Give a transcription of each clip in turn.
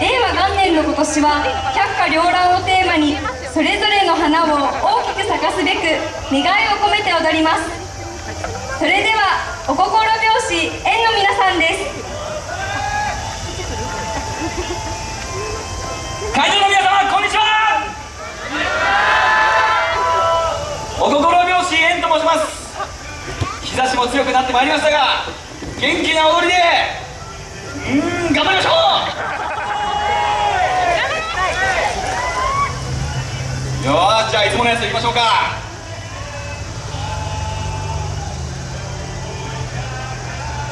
令和元年の今年は百花繚乱をテーマにそれぞれの花を大きく咲かすべく願いを込めて踊ります。それではお心拍子園の皆さんです。会場の皆様こんにちは。お心拍子園と申します。日差しも強くなってまいりましたが元気な踊りでうん頑張りましょうよーじゃあいつものやついきましょうか。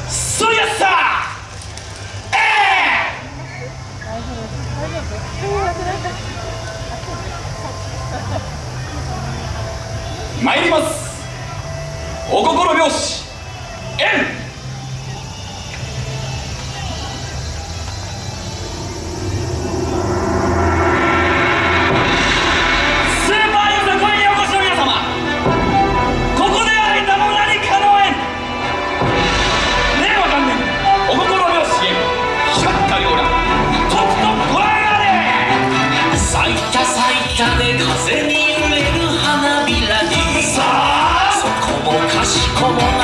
そりゃっさ参ります。お心拍子。円か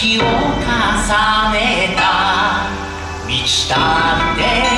日を重ねた。満ちたって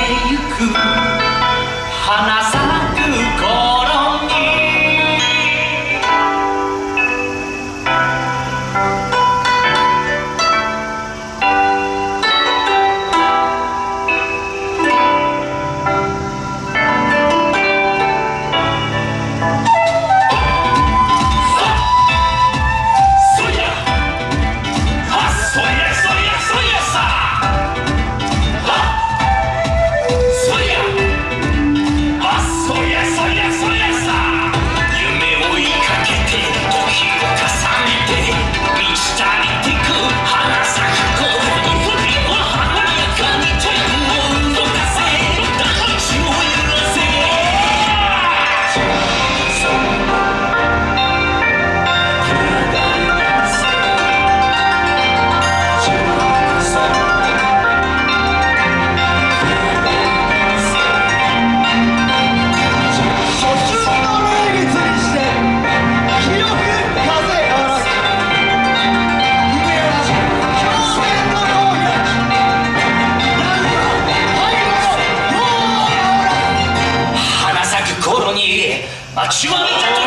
あ、シュワ